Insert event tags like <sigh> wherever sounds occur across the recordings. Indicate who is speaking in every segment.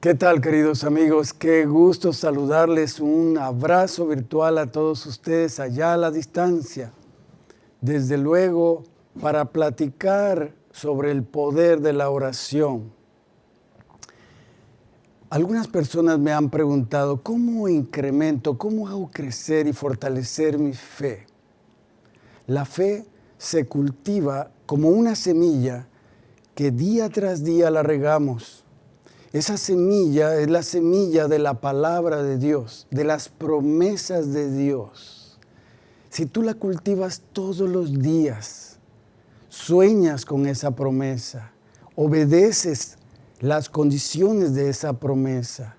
Speaker 1: ¿Qué tal, queridos amigos? Qué gusto saludarles. Un abrazo virtual a todos ustedes allá a la distancia. Desde luego, para platicar sobre el poder de la oración. Algunas personas me han preguntado, ¿cómo incremento, cómo hago crecer y fortalecer mi fe? La fe se cultiva como una semilla que día tras día la regamos esa semilla es la semilla de la palabra de Dios, de las promesas de Dios. Si tú la cultivas todos los días, sueñas con esa promesa, obedeces las condiciones de esa promesa,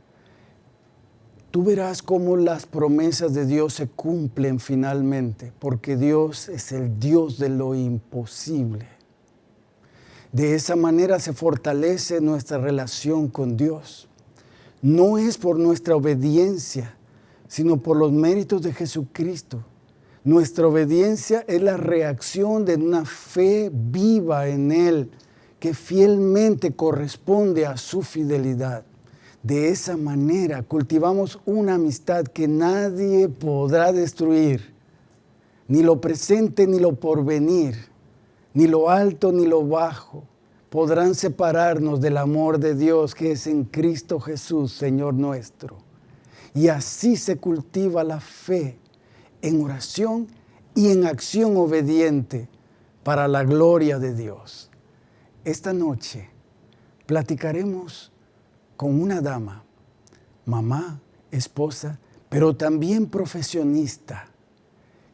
Speaker 1: tú verás cómo las promesas de Dios se cumplen finalmente, porque Dios es el Dios de lo imposible. De esa manera se fortalece nuestra relación con Dios. No es por nuestra obediencia, sino por los méritos de Jesucristo. Nuestra obediencia es la reacción de una fe viva en Él, que fielmente corresponde a su fidelidad. De esa manera cultivamos una amistad que nadie podrá destruir, ni lo presente ni lo porvenir ni lo alto ni lo bajo podrán separarnos del amor de Dios que es en Cristo Jesús, Señor nuestro. Y así se cultiva la fe en oración y en acción obediente para la gloria de Dios. Esta noche platicaremos con una dama, mamá, esposa, pero también profesionista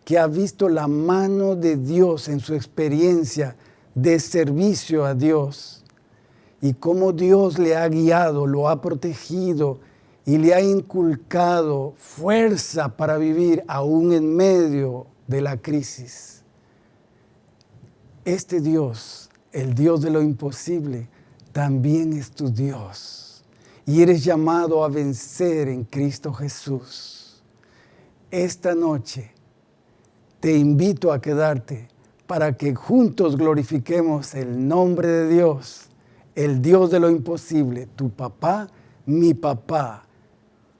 Speaker 1: que ha visto la mano de Dios en su experiencia de servicio a Dios y cómo Dios le ha guiado, lo ha protegido y le ha inculcado fuerza para vivir aún en medio de la crisis. Este Dios, el Dios de lo imposible, también es tu Dios y eres llamado a vencer en Cristo Jesús. Esta noche, te invito a quedarte para que juntos glorifiquemos el nombre de Dios, el Dios de lo imposible, tu papá, mi papá,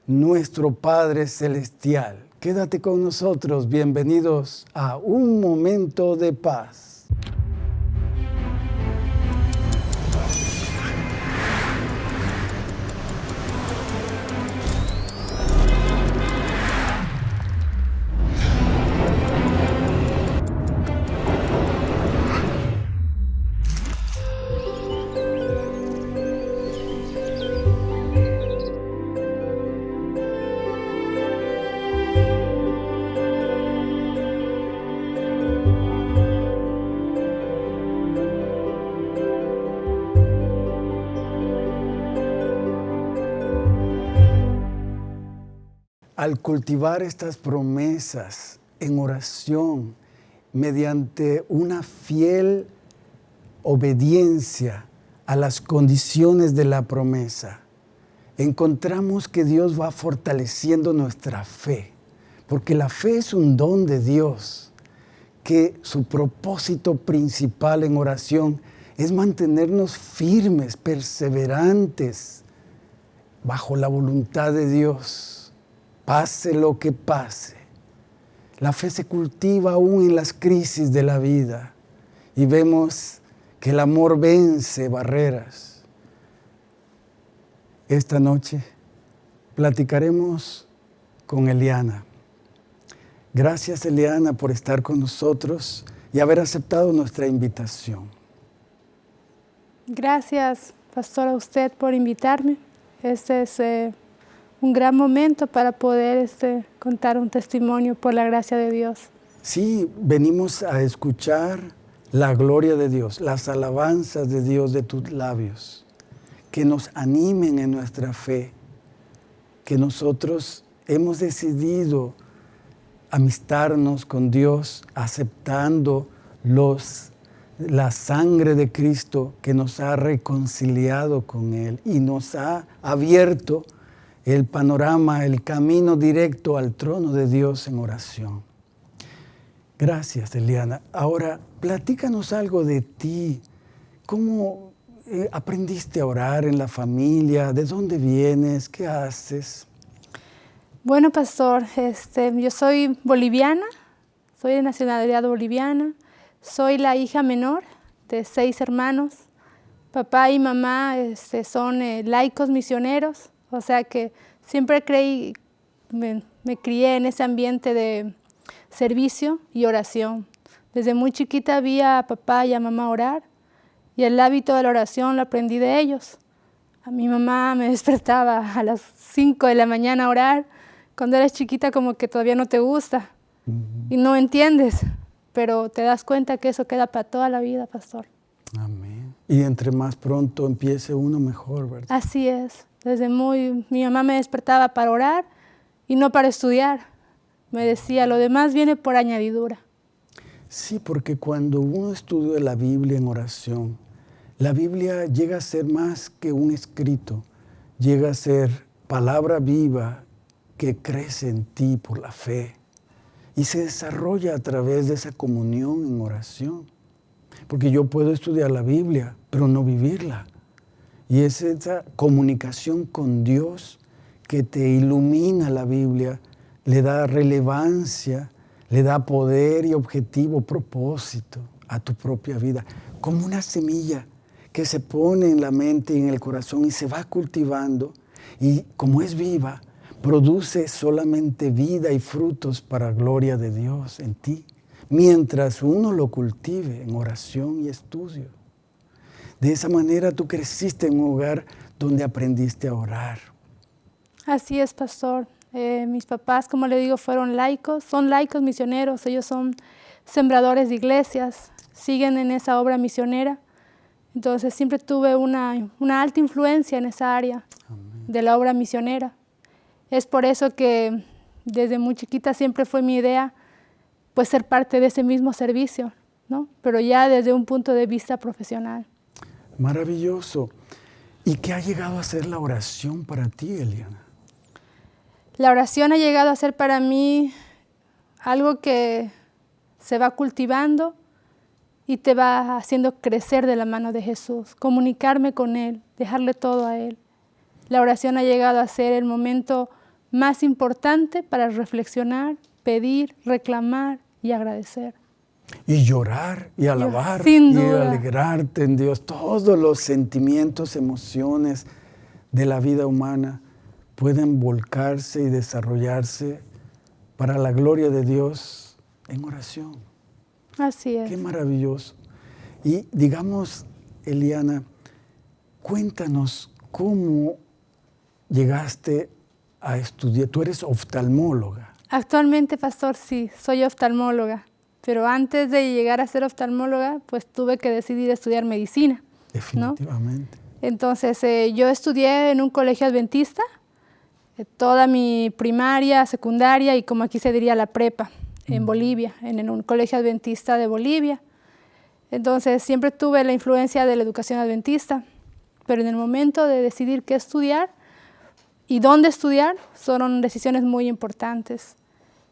Speaker 1: nuestro Padre Celestial. Quédate con nosotros, bienvenidos a un momento de paz. Al cultivar estas promesas en oración, mediante una fiel obediencia a las condiciones de la promesa, encontramos que Dios va fortaleciendo nuestra fe, porque la fe es un don de Dios, que su propósito principal en oración es mantenernos firmes, perseverantes, bajo la voluntad de Dios pase lo que pase. La fe se cultiva aún en las crisis de la vida y vemos que el amor vence barreras. Esta noche platicaremos con Eliana. Gracias Eliana por estar con nosotros y haber aceptado nuestra invitación.
Speaker 2: Gracias, pastor, a usted por invitarme. Este es eh, un gran momento para poder este, contar un testimonio por la gracia de Dios.
Speaker 1: Sí, venimos a escuchar la gloria de Dios, las alabanzas de Dios de tus labios, que nos animen en nuestra fe, que nosotros hemos decidido amistarnos con Dios, aceptando los, la sangre de Cristo que nos ha reconciliado con Él y nos ha abierto el panorama, el camino directo al trono de Dios en oración. Gracias, Eliana. Ahora, platícanos algo de ti. ¿Cómo eh, aprendiste a orar en la familia? ¿De dónde vienes? ¿Qué haces?
Speaker 2: Bueno, pastor, este, yo soy boliviana, soy de nacionalidad boliviana, soy la hija menor de seis hermanos. Papá y mamá este, son eh, laicos misioneros, o sea que siempre creí, me, me crié en ese ambiente de servicio y oración. Desde muy chiquita vi a papá y a mamá orar y el hábito de la oración lo aprendí de ellos. A mi mamá me <laughs> despertaba a las 5 de la mañana a orar. Cuando eres chiquita como que todavía no te gusta y no entiendes, pero te das cuenta que eso queda para toda la vida, pastor.
Speaker 1: Amén. Y entre más pronto empiece uno mejor, ¿verdad?
Speaker 2: Así es. Desde muy, mi mamá me despertaba para orar y no para estudiar. Me decía, lo demás viene por añadidura.
Speaker 1: Sí, porque cuando uno estudia la Biblia en oración, la Biblia llega a ser más que un escrito, llega a ser palabra viva que crece en ti por la fe y se desarrolla a través de esa comunión en oración. Porque yo puedo estudiar la Biblia, pero no vivirla. Y es esa comunicación con Dios que te ilumina la Biblia, le da relevancia, le da poder y objetivo, propósito a tu propia vida, como una semilla que se pone en la mente y en el corazón y se va cultivando y como es viva, produce solamente vida y frutos para gloria de Dios en ti, mientras uno lo cultive en oración y estudio. De esa manera tú creciste en un hogar donde aprendiste a orar,
Speaker 2: Así es, pastor. Eh, mis papás, como le digo, fueron laicos, son laicos misioneros, ellos son sembradores de iglesias, siguen en esa obra misionera. Entonces siempre tuve una, una alta influencia en esa área de la obra misionera. Es por eso que desde muy chiquita siempre fue mi idea pues ser parte de ese mismo servicio, ¿no? pero ya desde un punto de vista profesional.
Speaker 1: Maravilloso. ¿Y qué ha llegado a ser la oración para ti, Eliana?
Speaker 2: La oración ha llegado a ser para mí algo que se va cultivando y te va haciendo crecer de la mano de Jesús, comunicarme con Él, dejarle todo a Él. La oración ha llegado a ser el momento más importante para reflexionar, pedir, reclamar y agradecer.
Speaker 1: Y llorar y alabar y alegrarte en Dios. Todos los sentimientos, emociones de la vida humana pueden volcarse y desarrollarse para la gloria de Dios en oración.
Speaker 2: Así es.
Speaker 1: Qué maravilloso. Y digamos, Eliana, cuéntanos cómo llegaste a estudiar. Tú eres oftalmóloga.
Speaker 2: Actualmente, pastor, sí, soy oftalmóloga. Pero antes de llegar a ser oftalmóloga, pues tuve que decidir estudiar medicina.
Speaker 1: Definitivamente.
Speaker 2: Entonces, eh, yo estudié en un colegio adventista eh, toda mi primaria, secundaria y como aquí se diría la prepa en Bolivia, en un colegio adventista de Bolivia. Entonces siempre tuve la influencia de la educación adventista, pero en el momento de decidir qué estudiar y dónde estudiar, fueron decisiones muy importantes.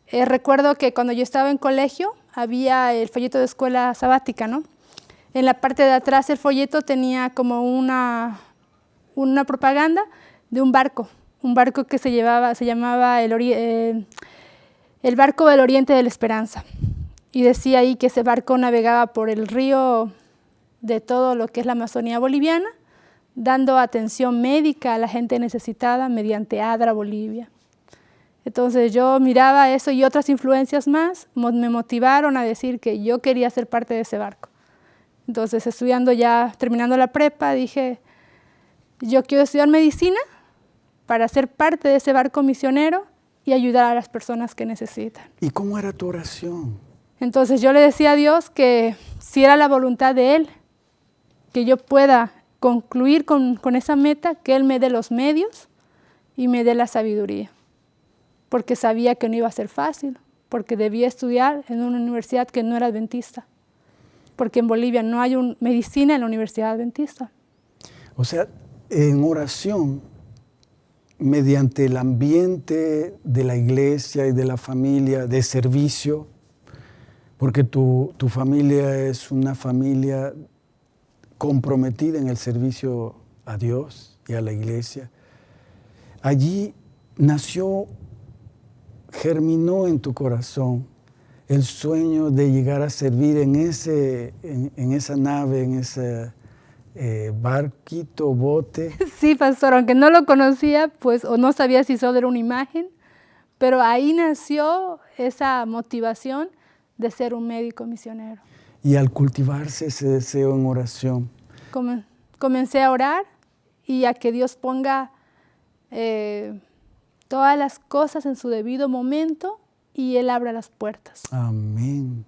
Speaker 2: Eh, recuerdo que cuando yo estaba en colegio había el folleto de escuela sabática, ¿no? En la parte de atrás el folleto tenía como una, una propaganda de un barco un barco que se, llevaba, se llamaba el, eh, el Barco del Oriente de la Esperanza. Y decía ahí que ese barco navegaba por el río de todo lo que es la Amazonía boliviana, dando atención médica a la gente necesitada mediante ADRA Bolivia. Entonces yo miraba eso y otras influencias más me motivaron a decir que yo quería ser parte de ese barco. Entonces estudiando ya, terminando la prepa, dije, yo quiero estudiar medicina, para ser parte de ese barco misionero y ayudar a las personas que necesitan.
Speaker 1: ¿Y cómo era tu oración?
Speaker 2: Entonces yo le decía a Dios que si era la voluntad de Él, que yo pueda concluir con, con esa meta, que Él me dé los medios y me dé la sabiduría, porque sabía que no iba a ser fácil, porque debía estudiar en una universidad que no era adventista, porque en Bolivia no hay un, medicina en la universidad adventista.
Speaker 1: O sea, en oración mediante el ambiente de la iglesia y de la familia de servicio, porque tu, familia es una familia comprometida en el servicio a Dios y a la iglesia. Allí nació, germinó en tu corazón el sueño de llegar a servir en, ese, en, esa nave, en ese eh, barquito, bote. <laughs>
Speaker 2: Sí, pastor, aunque no lo conocía, pues, o no sabía si solo era una imagen, pero ahí nació esa motivación de ser un médico misionero.
Speaker 1: Y al cultivarse ese deseo en oración.
Speaker 2: Comencé a orar y a que Dios ponga eh, todas las cosas en su debido momento y Él abra las puertas.
Speaker 1: Amén.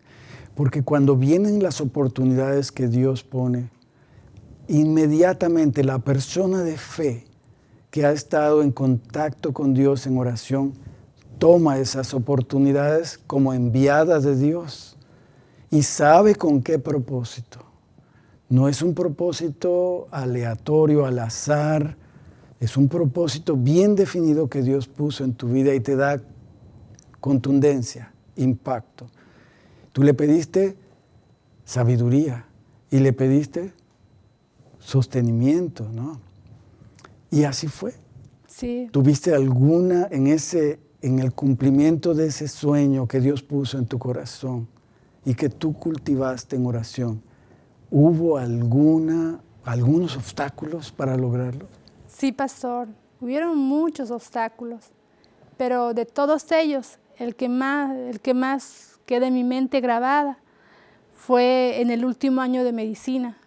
Speaker 1: Porque cuando vienen las oportunidades que Dios pone, inmediatamente la persona de fe que ha estado en contacto con Dios en oración, toma esas oportunidades como enviadas de Dios y sabe con qué propósito. No es un propósito aleatorio, al azar, es un propósito bien definido que Dios puso en tu vida y te da contundencia, impacto. Tú le pediste sabiduría y le pediste sostenimiento, ¿no? Y así fue.
Speaker 2: Sí.
Speaker 1: ¿Tuviste alguna en ese en el cumplimiento de ese sueño que Dios puso en tu corazón y que tú cultivaste en oración? ¿Hubo alguna algunos obstáculos para lograrlo?
Speaker 2: Sí, pastor, hubieron muchos obstáculos, pero de todos ellos, el que más, el que más queda en mi mente grabada fue en el último año de medicina.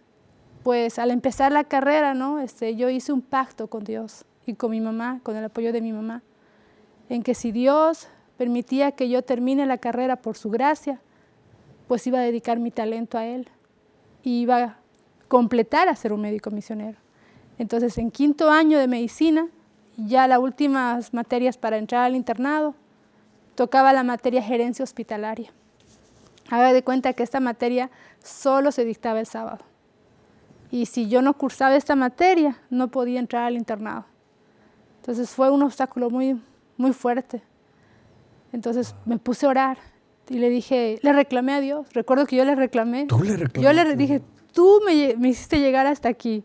Speaker 2: Pues al empezar la carrera, ¿no? Este, yo hice un pacto con Dios y con mi mamá, con el apoyo de mi mamá, en que si Dios permitía que yo termine la carrera por su gracia, pues iba a dedicar mi talento a Él y iba a completar a ser un médico misionero. Entonces, en quinto año de medicina, ya las últimas materias para entrar al internado, tocaba la materia gerencia hospitalaria. Haga de cuenta que esta materia solo se dictaba el sábado. Y si yo no cursaba esta materia, no podía entrar al internado. Entonces fue un obstáculo muy, muy fuerte. Entonces me puse a orar y le dije, le reclamé a Dios. Recuerdo que yo le reclamé.
Speaker 1: ¿Tú le reclamaste?
Speaker 2: Yo le dije, tú me, me hiciste llegar hasta aquí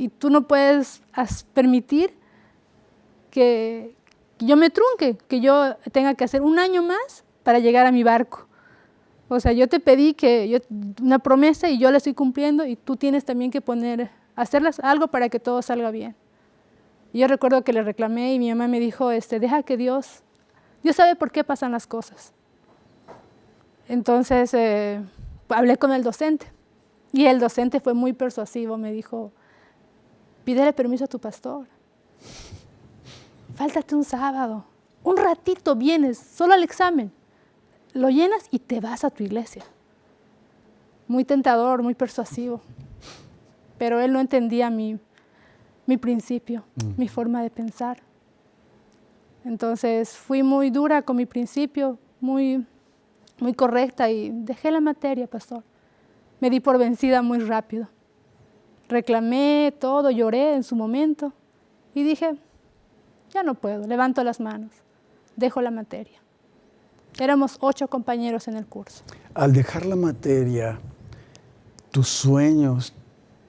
Speaker 2: y tú no puedes permitir que yo me trunque, que yo tenga que hacer un año más para llegar a mi barco. O sea, yo te pedí que yo, una promesa y yo la estoy cumpliendo y tú tienes también que poner, hacerlas algo para que todo salga bien. Yo recuerdo que le reclamé y mi mamá me dijo, este, deja que Dios, Dios sabe por qué pasan las cosas. Entonces eh, hablé con el docente y el docente fue muy persuasivo, me dijo, Pídele permiso a tu pastor. Fáltate un sábado. Un ratito vienes, solo al examen. Lo llenas y te vas a tu iglesia. Muy tentador, muy persuasivo. Pero él no entendía mi, mi principio, mm. mi forma de pensar. Entonces fui muy dura con mi principio, muy, muy correcta y dejé la materia, pastor. Me di por vencida muy rápido reclamé todo, lloré en su momento y dije, ya no puedo, levanto las manos, dejo la materia. Éramos ocho compañeros en el curso.
Speaker 1: Al dejar la materia, tus sueños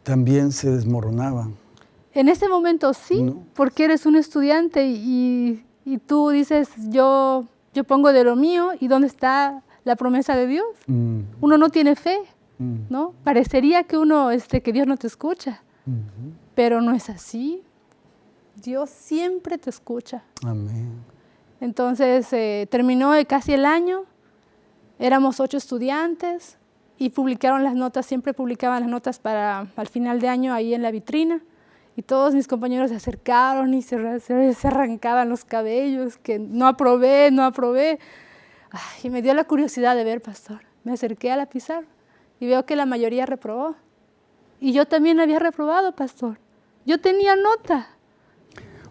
Speaker 1: también se desmoronaban.
Speaker 2: En ese momento sí, porque eres un estudiante y, tú dices, yo, yo pongo de lo mío y ¿dónde está la promesa de Dios? Mm. Uno no tiene fe. Mm. ¿no? Parecería que uno, este, que Dios no te escucha, pero no es así. Dios siempre te escucha.
Speaker 1: Amén.
Speaker 2: Entonces eh, terminó casi el año, éramos ocho estudiantes y publicaron las notas, siempre publicaban las notas para al final de año ahí en la vitrina. Y todos mis compañeros se acercaron y se, se, arrancaban los cabellos, que no aprobé, no aprobé. y me dio la curiosidad de ver, pastor. Me acerqué a la pizarra y veo que la mayoría reprobó. Y yo también había reprobado, pastor. Yo tenía nota.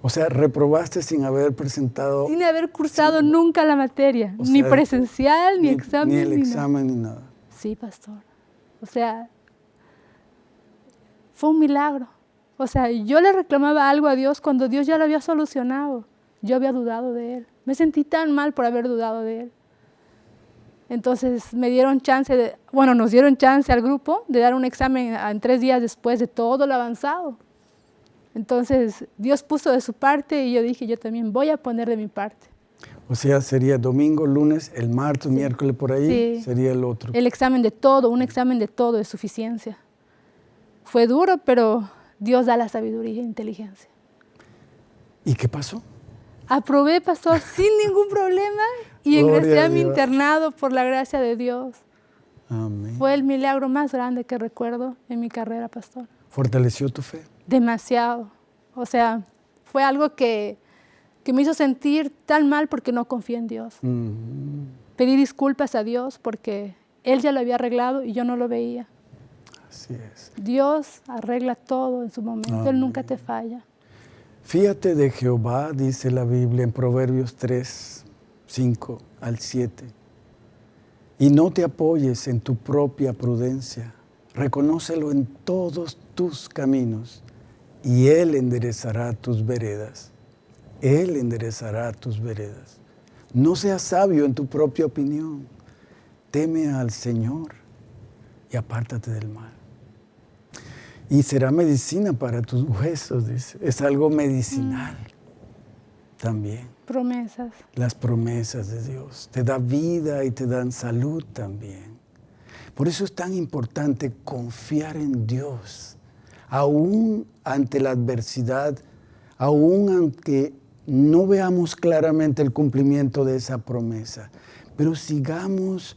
Speaker 1: O sea, reprobaste sin haber presentado...
Speaker 2: Sin haber cursado nunca la materia, ni presencial, ni, examen.
Speaker 1: Ni el examen, ni nada.
Speaker 2: Sí, pastor. O sea, fue un milagro. O sea, yo le reclamaba algo a Dios cuando Dios ya lo había solucionado. Yo había dudado de Él. Me sentí tan mal por haber dudado de Él. Entonces me dieron chance, de, bueno, nos dieron chance al grupo de dar un examen en tres días después de todo lo avanzado. Entonces Dios puso de su parte y yo dije, yo también voy a poner de mi parte.
Speaker 1: O sea, sería domingo, lunes, el martes, miércoles por ahí, sería el otro.
Speaker 2: El examen de todo, un examen de todo de suficiencia. Fue duro, pero Dios da la sabiduría e inteligencia.
Speaker 1: ¿Y qué pasó?
Speaker 2: Aprobé, pastor, <laughs> sin ningún problema y ingresé a, mi internado por la gracia de Dios.
Speaker 1: Amén.
Speaker 2: Fue el milagro más grande que recuerdo en mi carrera, pastor.
Speaker 1: ¿Fortaleció tu fe?
Speaker 2: Demasiado. O sea, fue algo que, que me hizo sentir tan mal porque no confié en Dios. Pedí disculpas a Dios porque Él ya lo había arreglado y yo no lo veía.
Speaker 1: Así es.
Speaker 2: Dios arregla todo en su momento, Él nunca te falla.
Speaker 1: Fíjate de Jehová, dice la Biblia en Proverbios 3, 5 al 7. Y no te apoyes en tu propia prudencia. Reconócelo en todos tus caminos y Él enderezará tus veredas. Él enderezará tus veredas. No seas sabio en tu propia opinión. Teme al Señor y apártate del mal. Y será medicina para tus huesos, dice. Es algo medicinal también.
Speaker 2: Promesas.
Speaker 1: Las promesas de Dios. Te da vida y te dan salud también. Por eso es tan importante confiar en Dios, aún ante la adversidad, aún aunque no veamos claramente el cumplimiento de esa promesa, pero sigamos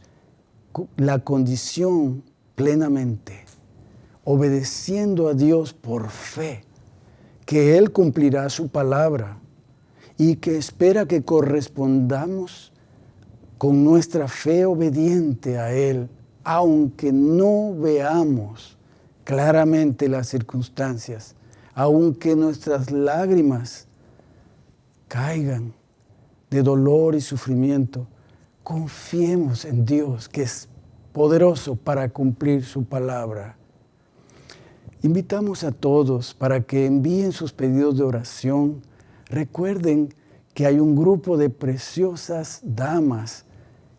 Speaker 1: la condición plenamente obedeciendo a Dios por fe, que Él cumplirá su palabra y que espera que correspondamos con nuestra fe obediente a Él, aunque no veamos claramente las circunstancias, aunque nuestras lágrimas caigan de dolor y sufrimiento, confiemos en Dios, que es poderoso para cumplir su palabra. Invitamos a todos para que envíen sus pedidos de oración. Recuerden que hay un grupo de preciosas damas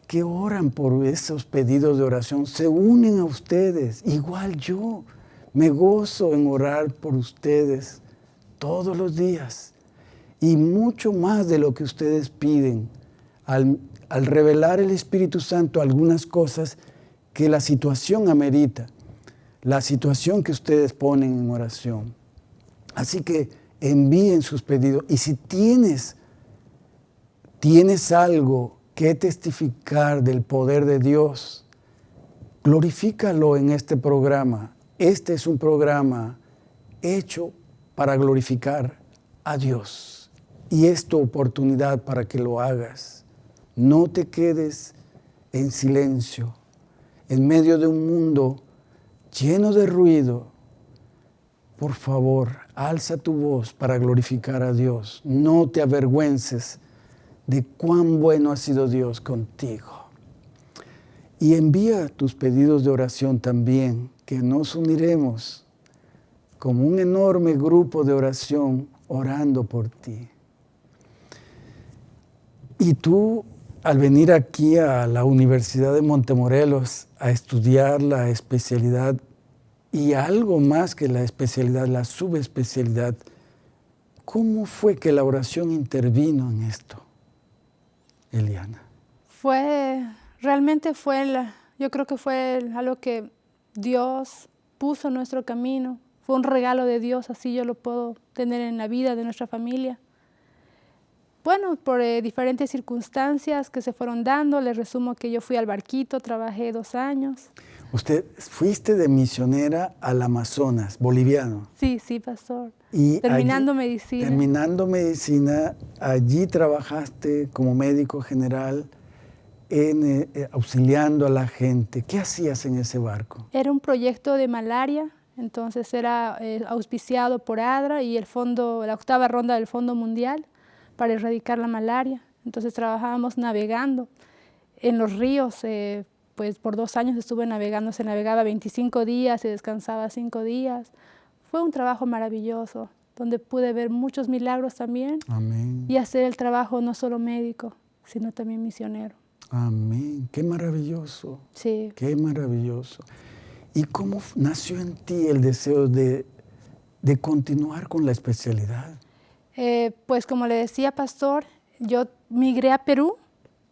Speaker 1: que oran por esos pedidos de oración, se unen a ustedes, igual yo. Me gozo en orar por ustedes todos los días y mucho más de lo que ustedes piden al, revelar el Espíritu Santo algunas cosas que la situación amerita la situación que ustedes ponen en oración. Así que envíen sus pedidos. Y si tienes, tienes algo que testificar del poder de Dios, glorifícalo en este programa. Este es un programa hecho para glorificar a Dios. Y es tu oportunidad para que lo hagas. No te quedes en silencio en medio de un mundo lleno de ruido, por favor, alza tu voz para glorificar a Dios. No te avergüences de cuán bueno ha sido Dios contigo. Y envía tus pedidos de oración también, que nos uniremos como un enorme grupo de oración orando por ti. Y tú, al venir aquí a la Universidad de Montemorelos a estudiar la especialidad y algo más que la especialidad, la subespecialidad. ¿Cómo fue que la oración intervino en esto, Eliana?
Speaker 2: Fue, realmente fue, yo creo que fue algo que Dios puso en nuestro camino. Fue un regalo de Dios, así yo lo puedo tener en la vida de nuestra familia. Bueno, por eh, diferentes circunstancias que se fueron dando, les resumo que yo fui al barquito, trabajé dos años.
Speaker 1: Usted fuiste de misionera al Amazonas, boliviano.
Speaker 2: Sí, sí, pastor. Y terminando medicina.
Speaker 1: Terminando medicina, allí trabajaste como médico general, en, eh, eh, auxiliando a la gente. ¿Qué hacías en ese barco?
Speaker 2: Era un proyecto de malaria, entonces era eh, auspiciado por ADRA y el fondo, la octava ronda del Fondo Mundial para erradicar la malaria. Entonces trabajábamos navegando en los ríos, pues por dos años estuve navegando, se navegaba 25 días, se descansaba 5 días. Fue un trabajo maravilloso, donde pude ver muchos milagros también
Speaker 1: Amén.
Speaker 2: y hacer el trabajo no solo médico, sino también misionero.
Speaker 1: Amén. Qué maravilloso.
Speaker 2: Sí.
Speaker 1: Qué maravilloso. ¿Y cómo nació en ti el deseo de, de continuar con la especialidad?
Speaker 2: Eh, pues como le decía, pastor, yo migré a Perú,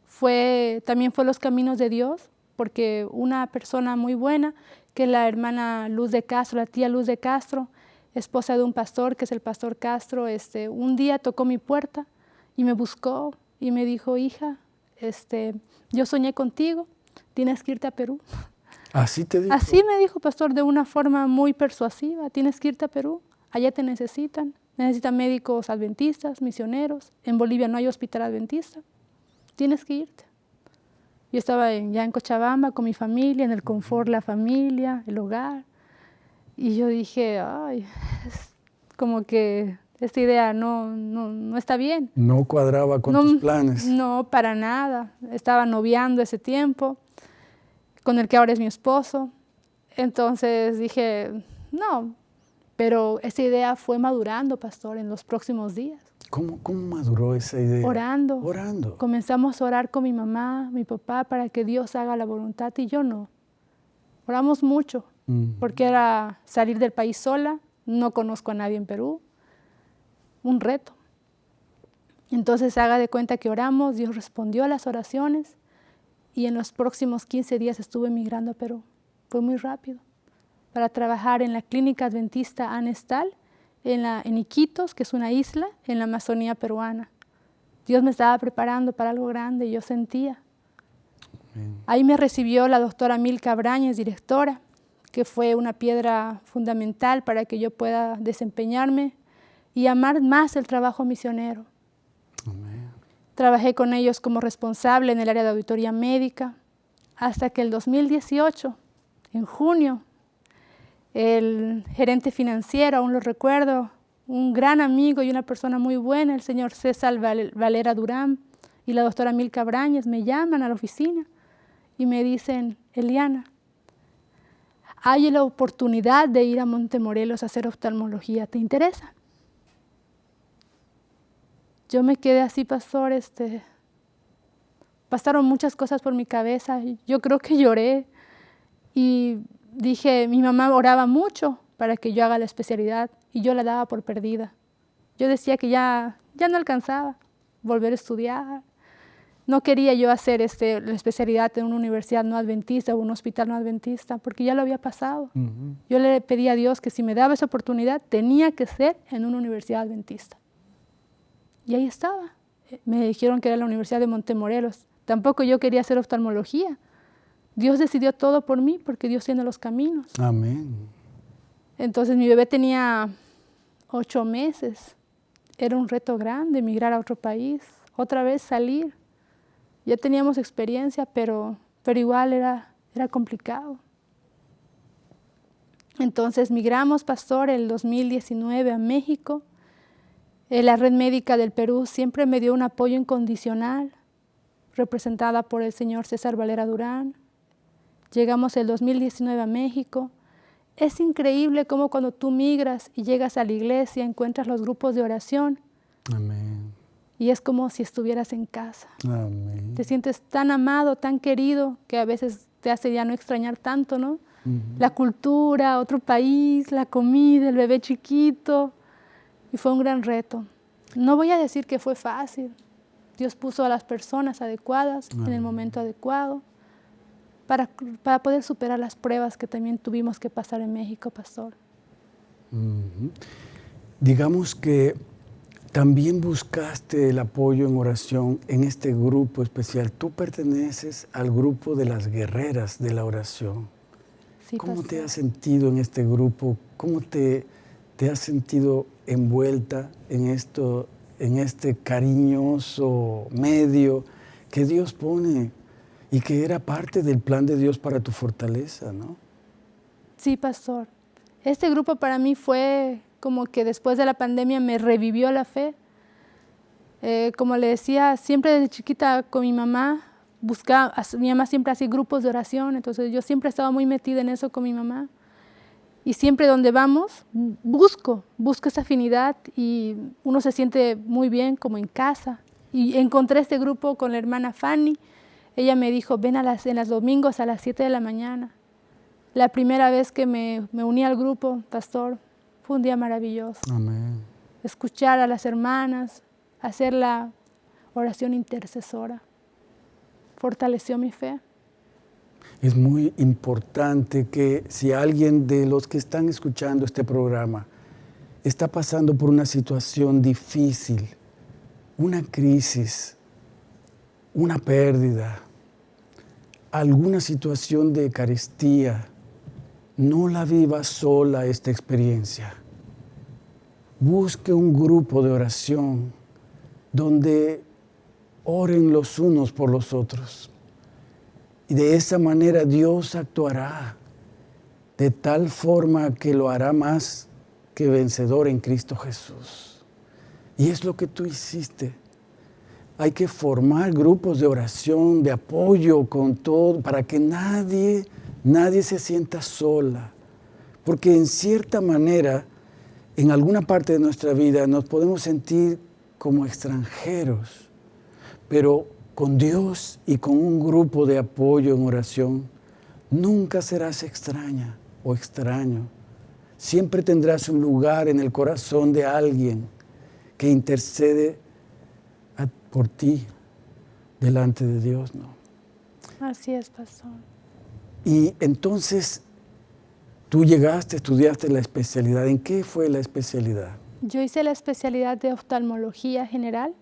Speaker 2: fue, también fue los caminos de Dios, porque una persona muy buena, que es la hermana Luz de Castro, la tía Luz de Castro, esposa de un pastor, que es el pastor Castro, este, un día tocó mi puerta y me buscó y me dijo, hija, este, yo soñé contigo, tienes que irte a Perú.
Speaker 1: Así te dijo.
Speaker 2: Así me dijo, pastor, de una forma muy persuasiva, tienes que irte a Perú, allá te necesitan, necesitan médicos adventistas, misioneros, en Bolivia no hay hospital adventista, tienes que irte. Yo estaba ya en Cochabamba con mi familia, en el confort, la familia, el hogar, y yo dije, ay, es como que esta idea no, no, no, está bien.
Speaker 1: No cuadraba con tus planes.
Speaker 2: No, para nada. Estaba noviando ese tiempo, con el que ahora es mi esposo. Entonces dije, no, pero esa idea fue madurando, pastor, en los próximos días.
Speaker 1: ¿Cómo, ¿Cómo maduró esa idea?
Speaker 2: Orando.
Speaker 1: Orando.
Speaker 2: Comenzamos a orar con mi mamá, mi papá, para que Dios haga la voluntad y yo no. Oramos mucho, porque era salir del país sola, no conozco a nadie en Perú, un reto. Entonces haga de cuenta que oramos, Dios respondió a las oraciones y en los próximos 15 días estuve emigrando a Perú. Fue muy rápido para trabajar en la clínica adventista Anestal en, la, en Iquitos, que es una isla en la Amazonía peruana. Dios me estaba preparando para algo grande, yo sentía. Ahí me recibió la doctora Milka Brañez, directora, que fue una piedra fundamental para que yo pueda desempeñarme y amar más el trabajo misionero. Trabajé con ellos como responsable en el área de auditoría médica hasta que el 2018, en junio, el gerente financiero, aún lo recuerdo, un gran amigo y una persona muy buena, el señor César Valera Durán y la doctora Milka Brañez, me llaman a la oficina y me dicen, Eliana, hay la oportunidad de ir a Montemorelos a hacer oftalmología, ¿te interesa? Yo me quedé así, pastor, este, pasaron muchas cosas por mi cabeza, yo creo que lloré y dije, mi mamá oraba mucho para que yo haga la especialidad y yo la daba por perdida. Yo decía que ya, ya no alcanzaba volver a estudiar, no quería yo hacer este, la especialidad en una universidad no adventista o un hospital no adventista, porque ya lo había pasado. Yo le pedí a Dios que si me daba esa oportunidad, tenía que ser en una universidad adventista. Y ahí estaba. Me dijeron que era la Universidad de Montemorelos. Tampoco yo quería hacer oftalmología. Dios decidió todo por mí, porque Dios tiene los caminos.
Speaker 1: Amén.
Speaker 2: Entonces mi bebé tenía ocho meses. Era un reto grande emigrar a otro país, otra vez salir ya teníamos experiencia, pero, pero igual era, era complicado. Entonces migramos, pastor, el 2019 a México. Eh, la red médica del Perú siempre me dio un apoyo incondicional, representada por el señor César Valera Durán. Llegamos el 2019 a México. Es increíble cómo cuando tú migras y llegas a la iglesia encuentras los grupos de oración.
Speaker 1: Amén
Speaker 2: y es como si estuvieras en casa. Te sientes tan amado, tan querido, que a veces te hace ya no extrañar tanto, ¿no? La cultura, otro país, la comida, el bebé chiquito. Y fue un gran reto. No voy a decir que fue fácil. Dios puso a las personas adecuadas en el momento adecuado para, para, poder superar las pruebas que también tuvimos que pasar en México, pastor.
Speaker 1: Digamos que también buscaste el apoyo en oración en este grupo especial. Tú perteneces al grupo de las guerreras de la oración. ¿Cómo te has sentido en este grupo? ¿Cómo te, te has sentido envuelta en, esto, en este cariñoso medio que Dios pone y que era parte del plan de Dios para tu fortaleza, ¿no?
Speaker 2: Sí, pastor. Este grupo para mí fue como que después de la pandemia me revivió la fe. Eh, como le decía, siempre desde chiquita con mi mamá, buscaba, mi mamá siempre hacía grupos de oración, entonces yo siempre estaba muy metida en eso con mi mamá. Y siempre donde vamos, busco, busco esa afinidad y uno se siente muy bien como en casa. Y encontré este grupo con la hermana Fanny, ella me dijo, ven a las, en los domingos a las 7 de la mañana. La primera vez que me, me uní al grupo, pastor, fue un día maravilloso.
Speaker 1: Amén.
Speaker 2: Escuchar a las hermanas, hacer la oración intercesora, fortaleció mi fe.
Speaker 1: Es muy importante que si alguien de los que están escuchando este programa está pasando por una situación difícil, una crisis, una pérdida, alguna situación de carestía, no la viva sola esta experiencia. Busque un grupo de oración donde oren los unos por los otros y de esa manera Dios actuará de tal forma que lo hará más que vencedor en Cristo Jesús. Y es lo que tú hiciste. Hay que formar grupos de oración, de apoyo con todo, para que nadie, nadie se sienta sola. Porque en cierta manera, en alguna parte de nuestra vida nos podemos sentir como extranjeros, pero con Dios y con un grupo de apoyo en oración, nunca serás extraña o extraño. Siempre tendrás un lugar en el corazón de alguien que intercede por ti delante de Dios, ¿no?
Speaker 2: Así es, pastor.
Speaker 1: Y entonces tú llegaste, estudiaste la especialidad. ¿En qué fue la especialidad?
Speaker 2: Yo hice la especialidad de oftalmología general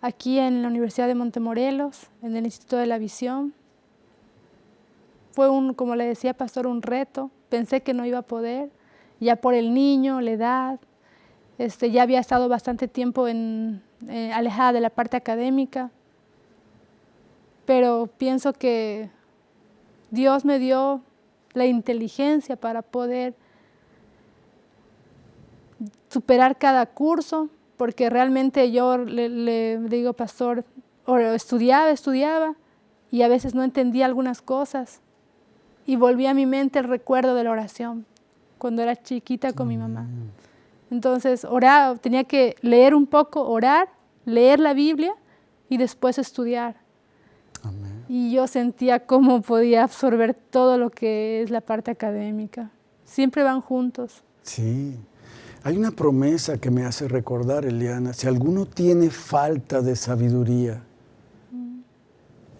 Speaker 2: aquí en la Universidad de Montemorelos, en el Instituto de la Visión. Fue un, como le decía Pastor, un reto. Pensé que no iba a poder, ya por el niño, la edad. Este, ya había estado bastante tiempo eh, alejada de la parte académica, pero pienso que Dios me dio la inteligencia para poder superar cada curso, porque realmente yo le, digo, pastor, estudiaba, estudiaba, y a veces no entendía algunas cosas. Y volví a mi mente el recuerdo de la oración, cuando era chiquita con mi mamá. Entonces, oraba, tenía que leer un poco, orar, leer la Biblia y después estudiar. Y yo sentía cómo podía absorber todo lo que es la parte académica. Siempre van juntos.
Speaker 1: Sí. Hay una promesa que me hace recordar, Eliana, si alguno tiene falta de sabiduría,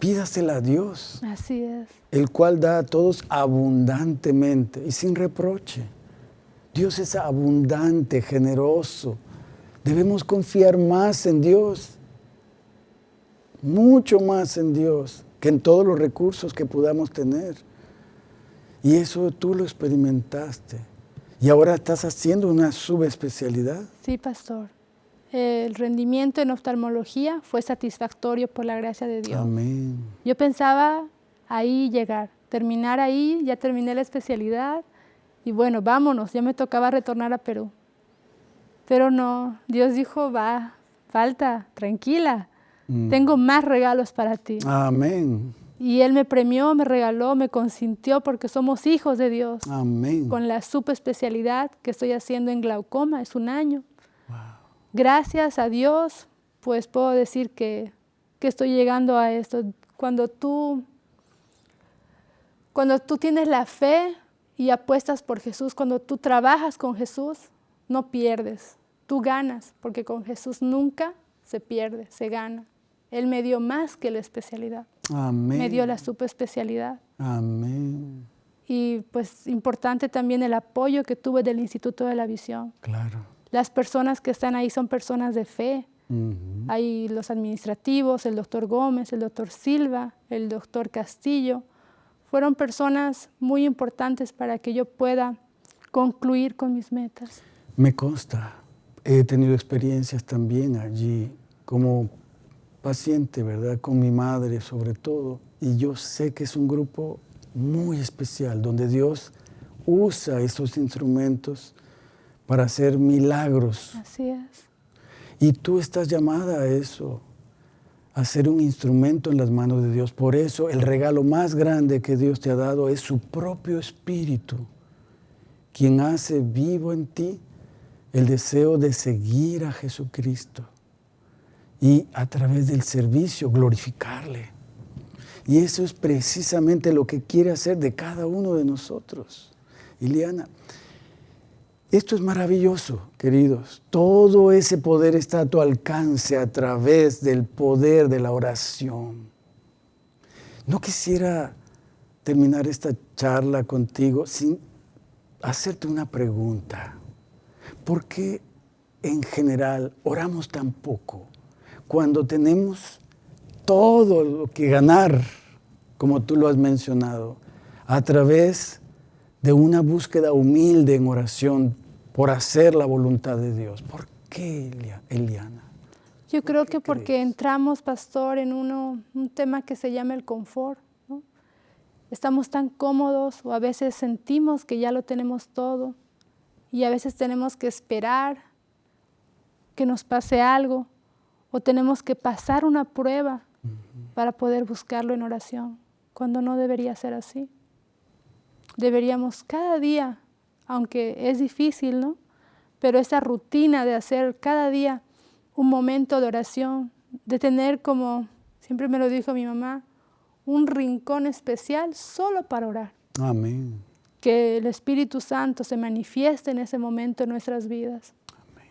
Speaker 1: pídasela a Dios.
Speaker 2: Así es.
Speaker 1: El cual da a todos abundantemente y sin reproche. Dios es abundante, generoso. Debemos confiar más en Dios, mucho más en Dios que en todos los recursos que podamos tener. Y eso tú lo experimentaste. ¿Y ahora estás haciendo una subespecialidad?
Speaker 2: Sí, pastor. El rendimiento en oftalmología fue satisfactorio por la gracia de Dios.
Speaker 1: Amén.
Speaker 2: Yo pensaba ahí llegar, terminar ahí, ya terminé la especialidad y bueno, vámonos, ya me tocaba retornar a Perú. Pero no, Dios dijo, va, falta, tranquila, mm. tengo más regalos para ti.
Speaker 1: Amén.
Speaker 2: Y Él me premió, me regaló, me consintió porque somos hijos de Dios.
Speaker 1: Amén.
Speaker 2: Con la subespecialidad que estoy haciendo en glaucoma, es un año. Gracias a Dios, pues puedo decir que, que estoy llegando a esto. Cuando tú, cuando tú tienes la fe y apuestas por Jesús, cuando tú trabajas con Jesús, no pierdes, tú ganas, porque con Jesús nunca se pierde, se gana. Él me dio más que la especialidad.
Speaker 1: Amén.
Speaker 2: Me dio la subespecialidad.
Speaker 1: Amén.
Speaker 2: Y pues importante también el apoyo que tuve del Instituto de la Visión.
Speaker 1: Claro.
Speaker 2: Las personas que están ahí son personas de fe. Hay los administrativos, el doctor Gómez, el doctor Silva, el doctor Castillo. Fueron personas muy importantes para que yo pueda concluir con mis metas.
Speaker 1: Me consta, he tenido experiencias también allí como paciente, ¿verdad? Con mi madre sobre todo. Y yo sé que es un grupo muy especial, donde Dios usa esos instrumentos para hacer milagros.
Speaker 2: Así es.
Speaker 1: Y tú estás llamada a eso, a ser un instrumento en las manos de Dios. Por eso el regalo más grande que Dios te ha dado es su propio Espíritu, quien hace vivo en ti el deseo de seguir a Jesucristo y a través del servicio glorificarle. Y eso es precisamente lo que quiere hacer de cada uno de nosotros. Iliana, esto es maravilloso, queridos. Todo ese poder está a tu alcance a través del poder de la oración. No quisiera terminar esta charla contigo sin hacerte una pregunta. ¿Por qué en general oramos tan poco cuando tenemos todo lo que ganar, como tú lo has mencionado, a través de una búsqueda humilde en oración por hacer la voluntad de Dios? ¿Por qué, Eliana?
Speaker 2: Yo creo que porque entramos, pastor, en uno, un tema que se llama el confort. Estamos tan cómodos o a veces sentimos que ya lo tenemos todo y a veces tenemos que esperar que nos pase algo o tenemos que pasar una prueba para poder buscarlo en oración, cuando no debería ser así. Deberíamos cada día, aunque es difícil, ¿no? Pero esa rutina de hacer cada día un momento de oración, de tener como, siempre me lo dijo mi mamá, un rincón especial solo para orar.
Speaker 1: Amén.
Speaker 2: Que el Espíritu Santo se manifieste en ese momento en nuestras vidas. Amén.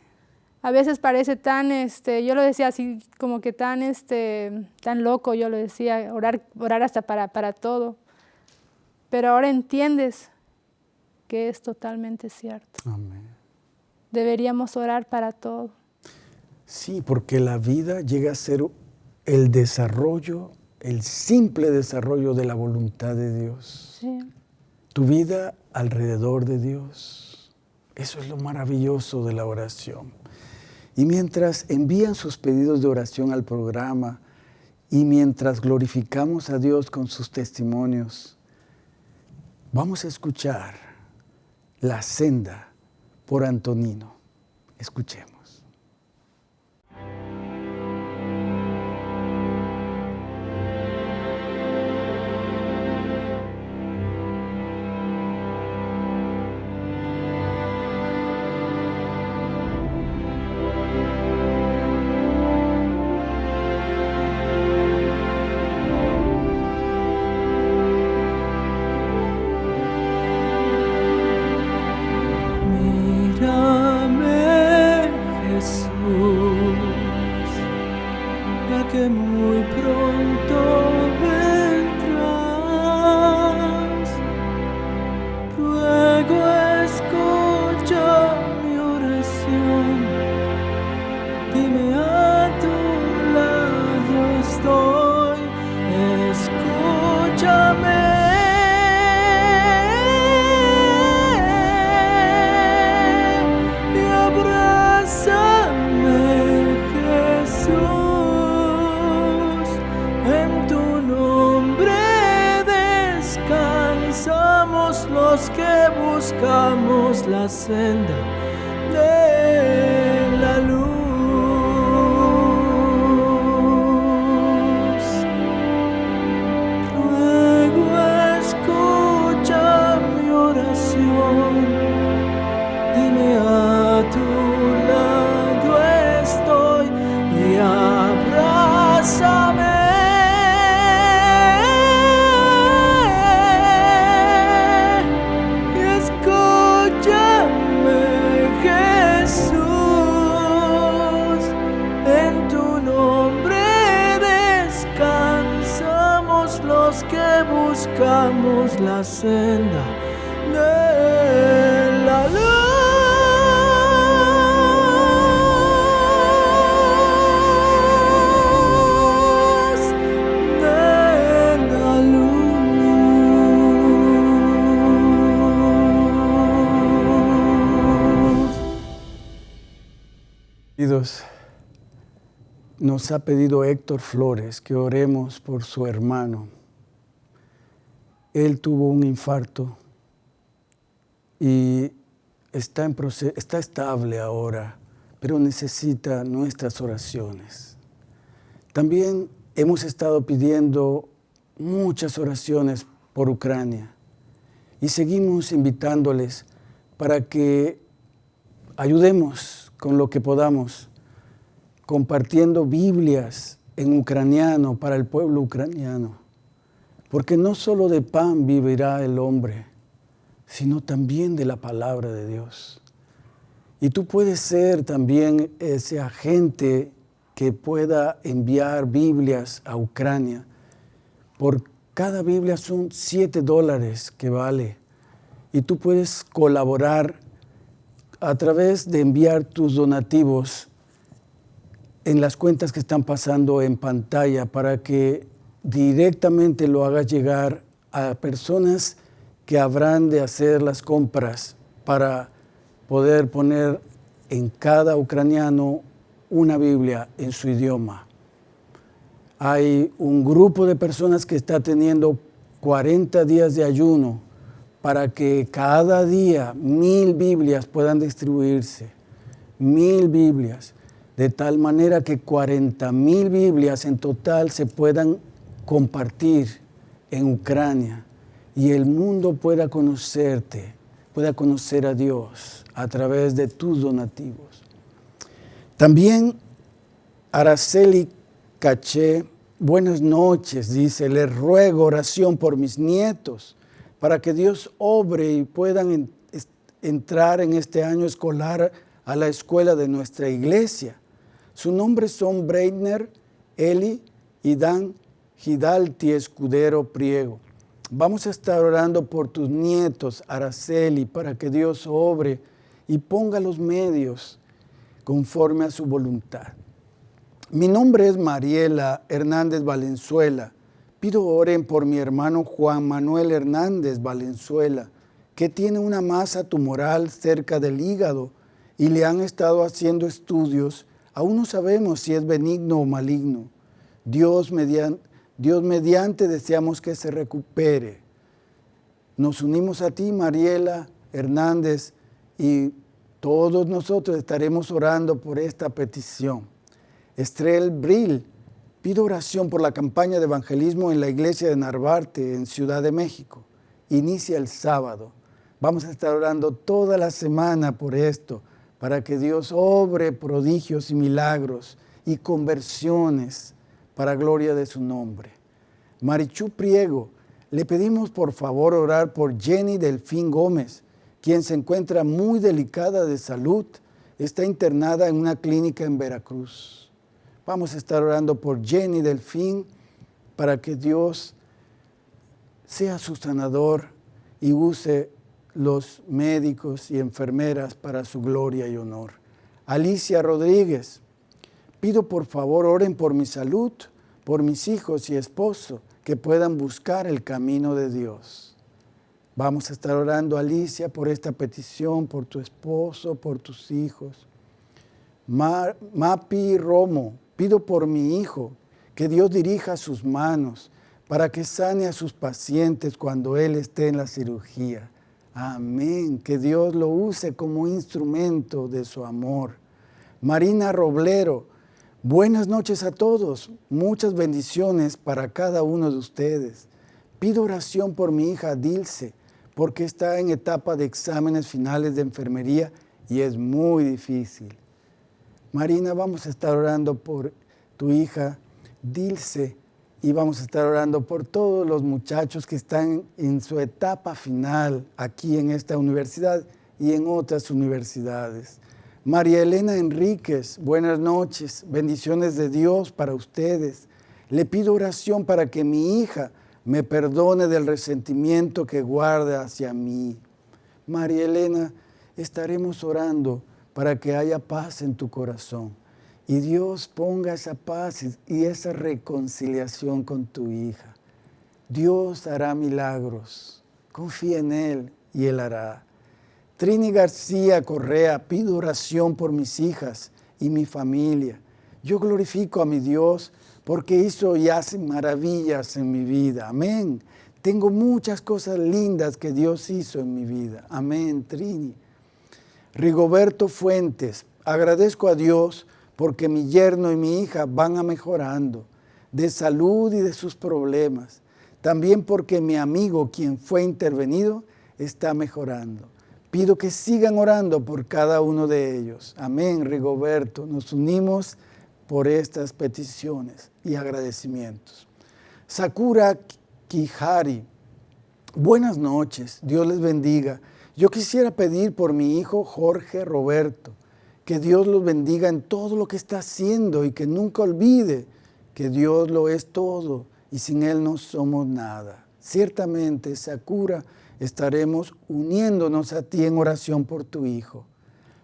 Speaker 2: A veces parece tan, este, yo lo decía así como que tan, este, tan loco, yo lo decía, orar, orar hasta para, para todo. Pero ahora entiendes que es totalmente cierto.
Speaker 1: Amén.
Speaker 2: Deberíamos orar para todo.
Speaker 1: Sí, porque la vida llega a ser el desarrollo, el simple desarrollo de la voluntad de Dios.
Speaker 2: Sí.
Speaker 1: Tu vida alrededor de Dios. Eso es lo maravilloso de la oración. Y mientras envían sus pedidos de oración al programa y mientras glorificamos a Dios con sus testimonios, vamos a escuchar La senda por Antonino. Escuchemos. Nos ha pedido Héctor Flores que oremos por su hermano. Él tuvo un infarto y está, en está estable ahora, pero necesita nuestras oraciones. También hemos estado pidiendo muchas oraciones por Ucrania y seguimos invitándoles para que ayudemos con lo que podamos compartiendo Biblias en ucraniano para el pueblo ucraniano. Porque no solo de pan vivirá el hombre, sino también de la palabra de Dios. Y tú puedes ser también ese agente que pueda enviar Biblias a Ucrania. Por cada Biblia son 7 dólares que vale. Y tú puedes colaborar a través de enviar tus donativos en las cuentas que están pasando en pantalla para que directamente lo hagas llegar a personas que habrán de hacer las compras para poder poner en cada ucraniano una Biblia en su idioma. Hay un grupo de personas que está teniendo 40 días de ayuno para que cada día mil Biblias puedan distribuirse. Mil Biblias. De tal manera que 40 mil Biblias en total se puedan compartir en Ucrania y el mundo pueda conocerte, pueda conocer a Dios a través de tus donativos. También Araceli Caché, buenas noches, dice, le ruego oración por mis nietos para que Dios obre y puedan entrar en este año escolar a la escuela de nuestra iglesia. Sus nombres son Breitner, Eli y Dan Hidalti Escudero Priego. Vamos a estar orando por tus nietos, Araceli, para que Dios obre y ponga los medios conforme a su voluntad. Mi nombre es Mariela Hernández Valenzuela. Pido oren por mi hermano Juan Manuel Hernández Valenzuela, que tiene una masa tumoral cerca del hígado y le han estado haciendo estudios. Aún no sabemos si es benigno o maligno. Dios mediante, deseamos que se recupere. Nos unimos a ti, Mariela Hernández, y todos nosotros estaremos orando por esta petición. Estrel Brill Pido oración por la campaña de evangelismo en la iglesia de Narvarte, en Ciudad de México. Inicia el sábado. Vamos a estar orando toda la semana por esto, para que Dios obre prodigios y milagros y conversiones para gloria de su nombre. Marichu Priego, le pedimos por favor orar por Jenny Delfín Gómez, quien se encuentra muy delicada de salud. Está internada en una clínica en Veracruz. Vamos a estar orando por Jenny Delfín para que Dios sea su sanador y use los médicos y enfermeras para su gloria y honor. Alicia Rodríguez, pido por favor oren por mi salud, por mis hijos y esposo, que puedan buscar el camino de Dios. Vamos a estar orando, Alicia, por esta petición, por tu esposo, por tus hijos. Mapi Romo, Pido por mi hijo que Dios dirija sus manos para que sane a sus pacientes cuando Él esté en la cirugía. Amén. Que Dios lo use como instrumento de su amor. Marina Roblero, buenas noches a todos. Muchas bendiciones para cada uno de ustedes. Pido oración por mi hija Dilce, porque está en etapa de exámenes finales de enfermería y es muy difícil. Marina, vamos a estar orando por tu hija Dilce y vamos a estar orando por todos los muchachos que están en su etapa final aquí en esta universidad y en otras universidades. María Elena Enríquez, buenas noches, bendiciones de Dios para ustedes. Le pido oración para que mi hija me perdone del resentimiento que guarda hacia mí. María Elena, estaremos orando para que haya paz en tu corazón. Y Dios ponga esa paz y esa reconciliación con tu hija. Dios hará milagros. Confía en Él y Él hará. Trini García Correa, pido oración por mis hijas y mi familia. Yo glorifico a mi Dios porque hizo y hace maravillas en mi vida. Amén. Tengo muchas cosas lindas que Dios hizo en mi vida. Amén, Trini. Rigoberto Fuentes, agradezco a Dios porque mi yerno y mi hija van a mejorando de salud y de sus problemas. También porque mi amigo, quien fue intervenido, está mejorando. Pido que sigan orando por cada uno de ellos. Amén, Rigoberto. Nos unimos por estas peticiones y agradecimientos. Sakura Quijari. Buenas noches, Dios les bendiga. Yo quisiera pedir por mi hijo Jorge Roberto, que Dios los bendiga en todo lo que está haciendo y que nunca olvide que Dios lo es todo y sin Él no somos nada. Ciertamente, Sakura, estaremos uniéndonos a ti en oración por tu hijo.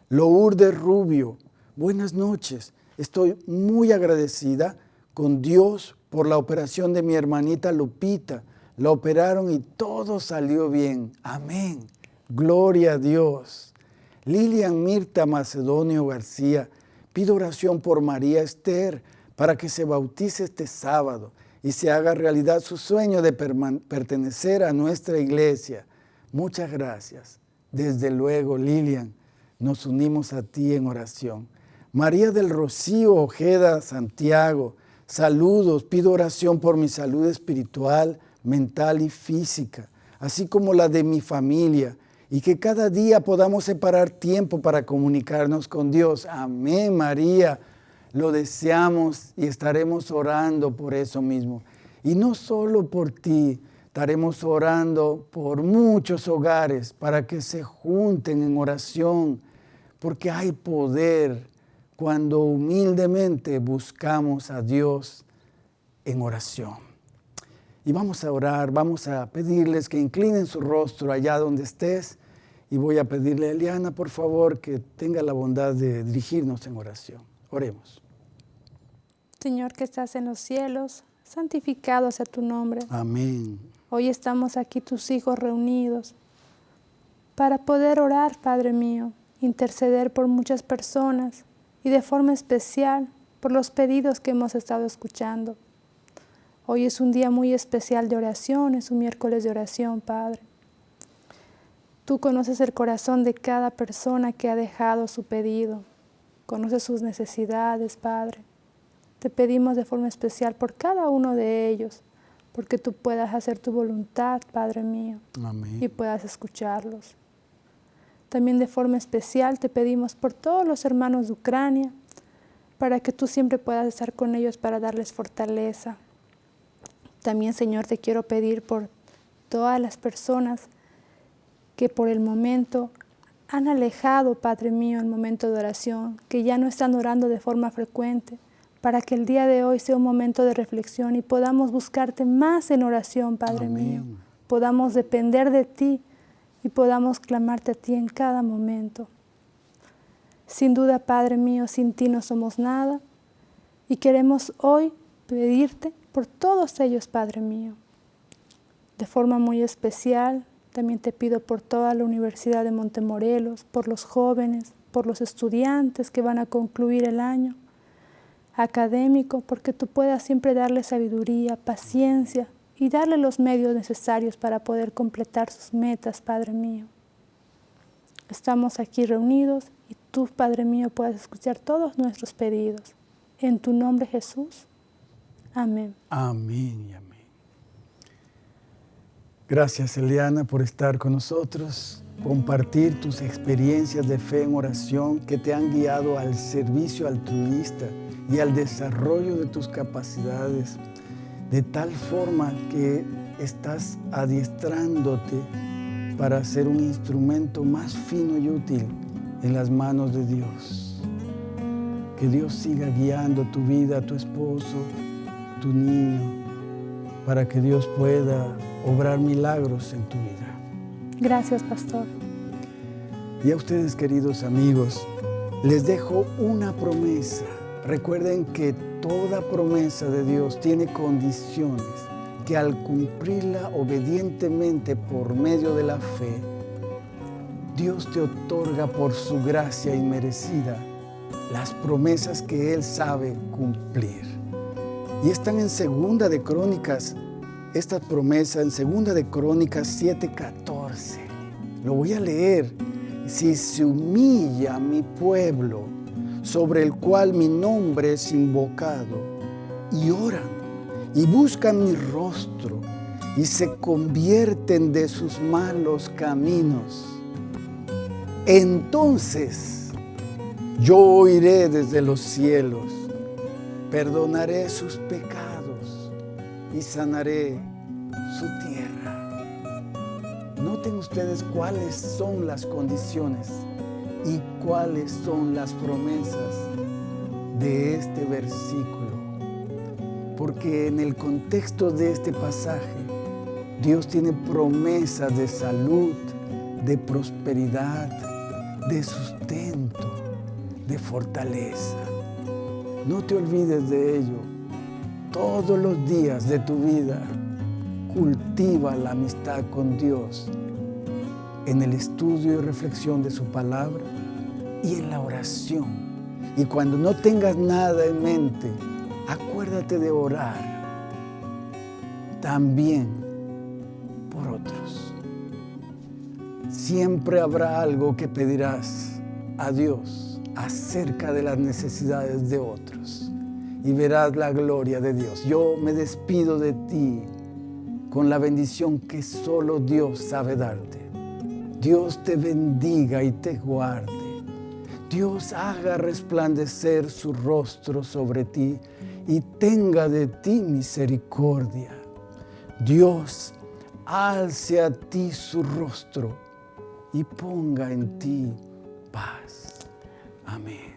Speaker 1: Lourdes Rubio, buenas noches. Estoy muy agradecida con Dios por la operación de mi hermanita Lupita. La operaron y todo salió bien. Amén. Gloria a Dios. Lilian Mirta Macedonio García, pido oración por María Esther para que se bautice este sábado y se haga realidad su sueño de pertenecer a nuestra iglesia. Muchas gracias. Desde luego, Lilian, nos unimos a ti en oración. María del Rocío Ojeda Santiago, saludos, pido oración por mi salud espiritual, mental y física, así como la de mi familia y que cada día podamos separar tiempo para comunicarnos con Dios. Amén, María. Lo deseamos y estaremos orando por eso mismo. Y no solo por ti, estaremos orando por muchos hogares para que se junten en oración, porque hay poder cuando humildemente buscamos a Dios en oración. Y vamos a orar, vamos a pedirles que inclinen su rostro allá donde estés y voy a pedirle a Eliana, por favor, que tenga la bondad de dirigirnos en oración. Oremos.
Speaker 2: Señor que estás en los cielos, santificado sea tu nombre.
Speaker 1: Amén.
Speaker 2: Hoy estamos aquí tus hijos reunidos para poder orar, Padre mío, interceder por muchas personas y de forma especial por los pedidos que hemos estado escuchando. Hoy es un día muy especial de oración, es un miércoles de oración, Padre. Tú conoces el corazón de cada persona que ha dejado su pedido. Conoces sus necesidades, Padre. Te pedimos de forma especial por cada uno de ellos, porque tú puedas hacer tu voluntad, Padre mío, y puedas escucharlos. También de forma especial te pedimos por todos los hermanos de Ucrania, para que tú siempre puedas estar con ellos para darles fortaleza. También, Señor, te quiero pedir por todas las personas que por el momento han alejado, Padre mío, el momento de oración, que ya no están orando de forma frecuente, para que el día de hoy sea un momento de reflexión y podamos buscarte más en oración, Padre mío. Podamos depender de ti y podamos clamarte a ti en cada momento. Sin duda, Padre mío, sin ti no somos nada y queremos hoy pedirte por todos ellos, Padre mío. De forma muy especial, también te pido por toda la Universidad de Montemorelos, por los jóvenes, por los estudiantes que van a concluir el año académico, porque tú puedas siempre darle sabiduría, paciencia y darle los medios necesarios para poder completar sus metas, Padre mío. Estamos aquí reunidos y tú, Padre mío, puedas escuchar todos nuestros pedidos. En tu nombre, Jesús. Amén.
Speaker 1: Amén y amén. Gracias Eliana por estar con nosotros, compartir tus experiencias de fe en oración que te han guiado al servicio altruista y al desarrollo de tus capacidades, de tal forma que estás adiestrándote para ser un instrumento más fino y útil en las manos de Dios. Que Dios siga guiando tu vida, tu esposo, tu niño, para que Dios pueda obrar milagros en tu vida.
Speaker 2: Gracias, pastor.
Speaker 1: Y a ustedes, queridos amigos, les dejo una promesa. Recuerden que toda promesa de Dios tiene condiciones que al cumplirla obedientemente por medio de la fe, Dios te otorga por su gracia inmerecida las promesas que Él sabe cumplir. Y están en Segunda de Crónicas esta promesa en segunda de Crónicas 7:14. Lo voy a leer. Si se humilla mi pueblo, sobre el cual mi nombre es invocado, y oran y buscan mi rostro y se convierten de sus malos caminos, entonces yo oiré desde los cielos, perdonaré sus pecados y sanaré su tierra. Noten ustedes cuáles son las condiciones y cuáles son las promesas de este versículo. Porque en el contexto de este pasaje, Dios tiene promesas de salud, de prosperidad, de sustento, de fortaleza. No te olvides de ello. Todos los días de tu vida cultiva la amistad con Dios en el estudio y reflexión de su palabra y en la oración. Y cuando no tengas nada en mente, acuérdate de orar también por otros. Siempre habrá algo que pedirás a Dios acerca de las necesidades de otros y verás la gloria de Dios. Yo me despido de ti con la bendición que solo Dios sabe darte. Dios te bendiga y te guarde. Dios haga resplandecer su rostro sobre ti y tenga de ti misericordia. Dios alce a ti su rostro y ponga en ti paz. Amén.